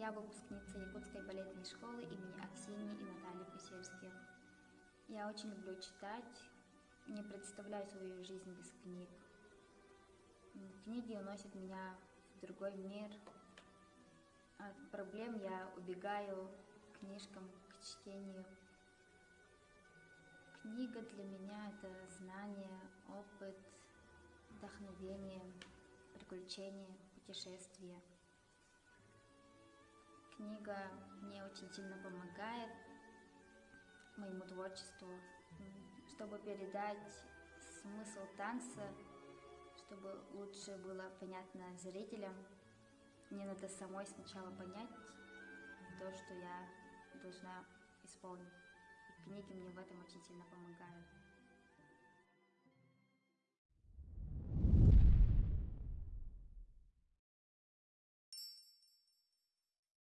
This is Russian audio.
Я выпускница Якутской балетной школы имени Аксинии и Натальи Пусельских. Я очень люблю читать, не представляю свою жизнь без книг. Книги уносят меня в другой мир. От проблем я убегаю к книжкам, к чтению. Книга для меня – это знание, опыт, вдохновение, приключения, путешествия. Книга мне очень сильно помогает моему творчеству, чтобы передать смысл танца, чтобы лучше было понятно зрителям. Мне надо самой сначала понять то, что я должна исполнить. И книги мне в этом очень сильно.